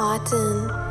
autumn